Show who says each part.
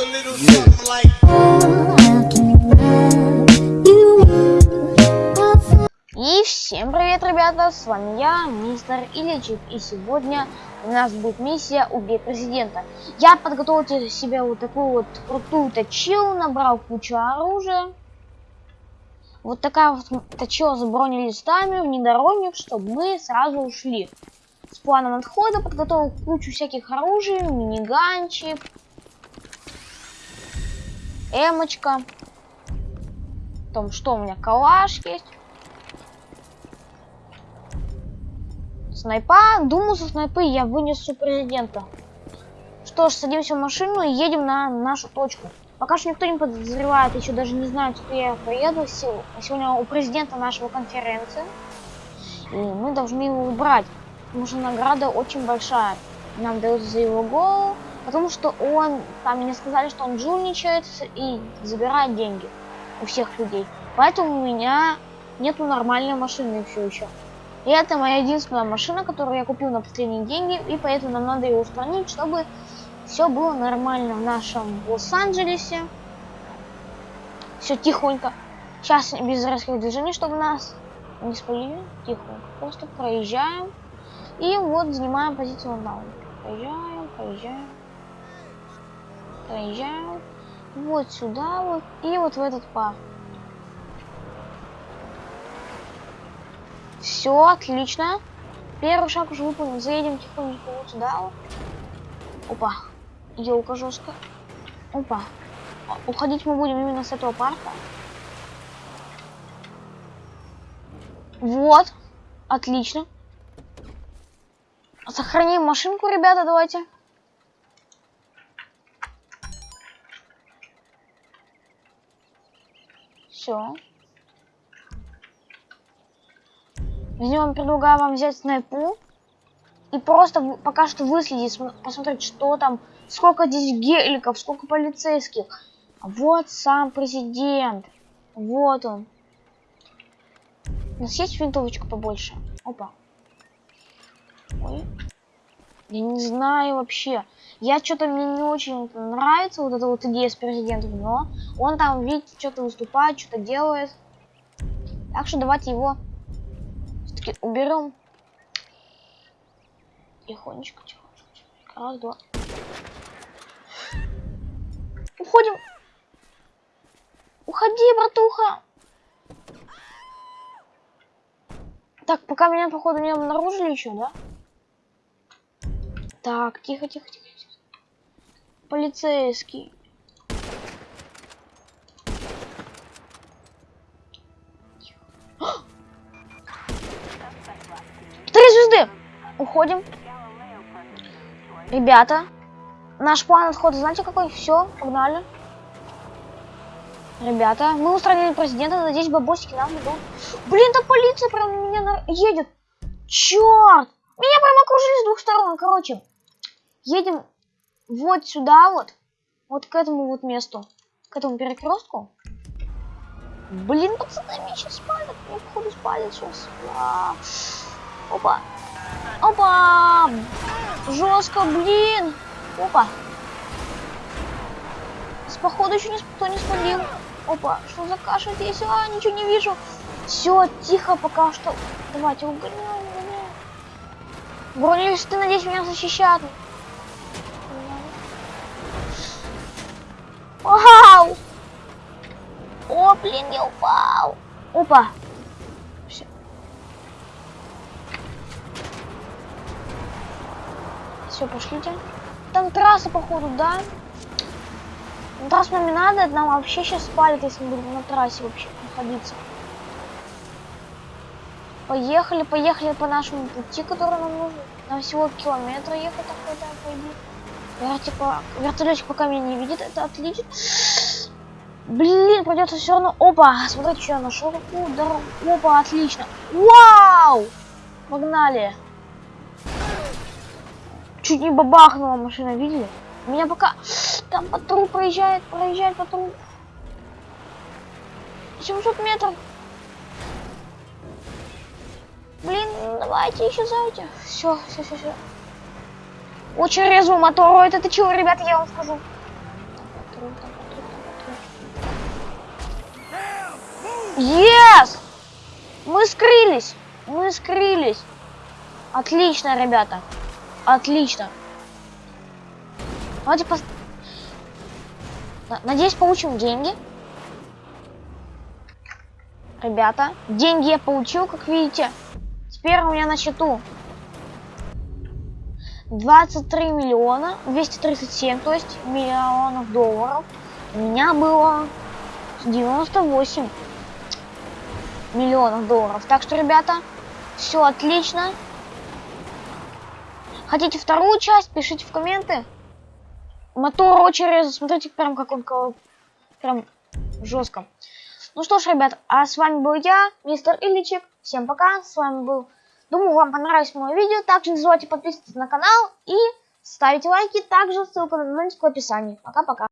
Speaker 1: a little something like.
Speaker 2: И всем привет, ребята, с вами я, мистер Ильичик, и сегодня у нас будет миссия «Убей президента». Я подготовил себе вот такую вот крутую точилу, набрал кучу оружия. Вот такая вот точила с бронелистами, внедорожник, чтобы мы сразу ушли. С планом отхода подготовил кучу всяких оружий, миниганчик, эмочка. Там что у меня, калаш есть. Снайпа, думаю, со снайпы я вынесу президента. Что ж, садимся в машину и едем на нашу точку. Пока что никто не подозревает, еще даже не знает, что я поеду. Сегодня у президента нашего конференции. И мы должны его убрать. Потому что награда очень большая. Нам дают за его голову. Потому что он, там мне сказали, что он жульничает и забирает деньги у всех людей. Поэтому у меня нету нормальной машины все еще. И это моя единственная машина, которую я купил на последние деньги, и поэтому нам надо ее устранить, чтобы все было нормально в нашем Лос-Анджелесе. Все тихонько. Сейчас без резких движений, чтобы нас не спалили. Тихонько. Просто проезжаем. И вот занимаем позицию даун. Проезжаем, проезжаем. Проезжаем. Вот сюда вот. И вот в этот парк. Все, отлично. Первый шаг уже выполнен. Заедем тихонечко вот сюда. Вот. Опа. Елка жестко. Опа. Уходить мы будем именно с этого парка. Вот. Отлично. Сохраним машинку, ребята, давайте. Все. Возьмем, предлагаю вам взять снайпу. И просто пока что выследить, посмотреть, что там, сколько здесь геликов, сколько полицейских. Вот сам президент. Вот он. У нас есть винтовочка побольше? Опа. Ой. Я не знаю вообще. Я что-то мне не очень нравится вот эта вот идея с президентом, но он там, видите, что-то выступает, что-то делает. Так что давайте его все-таки уберем. Тихонечко, тихонечко. Раз, два. Уходим. Уходи, братуха. Так, пока меня, походу, не обнаружили еще, да? Так, тихо, тихо, тихо. Полицейский. Три звезды! Уходим. Ребята, наш план отхода, знаете какой? Все, погнали. Ребята, мы устранили президента, надеюсь, бабосики нам идут. Блин, там полиция прям на меня на... едет. Черт! Меня прям окружили с двух сторон, короче. Едем вот сюда вот. Вот к этому вот месту. К этому перекрестку. Блин, пацаны, меня сейчас спалят. Меня, походу, спалят сейчас. А, опа. Опа! Жестко, блин. Опа. С походу еще никто не спалил. Опа, что за каша здесь? А, ничего не вижу. Все, тихо пока что. Давайте угоняем, угоняем. Бронелисты, надеюсь, меня защищают. Вау! О, блин, я упал. Опа. Все. Все, пошлите. Там трасса, походу, да? На трассу нам не надо, нам вообще сейчас спалит, если мы будем на трассе вообще находиться. Поехали, поехали по нашему пути, который нам нужен. Нам всего километра ехать такой, да, пойди. Вертика, вертолетик пока меня не видит, это отлично. Блин, придется все равно. Опа, смотрите, что я нашел. Какую. Опа, отлично. Вау! Погнали. Чуть не бабахнула машина, видели? Меня пока... Там патруль проезжает, проезжает патруль. 700 метров. Блин, давайте еще исчезайте. Все, все, все, все. Очень резвый мотор. Это ты чего, ребята, я вам скажу. Yes! Мы скрылись! Мы скрылись! Отлично, ребята. Отлично. Давайте пос... На- Надеюсь, получим деньги. Ребята, деньги я получил, как видите. Теперь у меня на счету 23 миллиона 237, то есть миллионов долларов. У меня было 98 миллионов долларов. Так что, ребята, все отлично. Хотите вторую часть, пишите в комменты. Мотор очень резво, смотрите, прям как он кол- прям жестко. Ну что ж, ребят, а с вами был я, мистер Ильичек. Всем пока, с вами был... Думаю, вам понравилось мое видео. Также не забывайте подписываться на канал и ставить лайки. Также ссылка на донатик в описании. Пока-пока.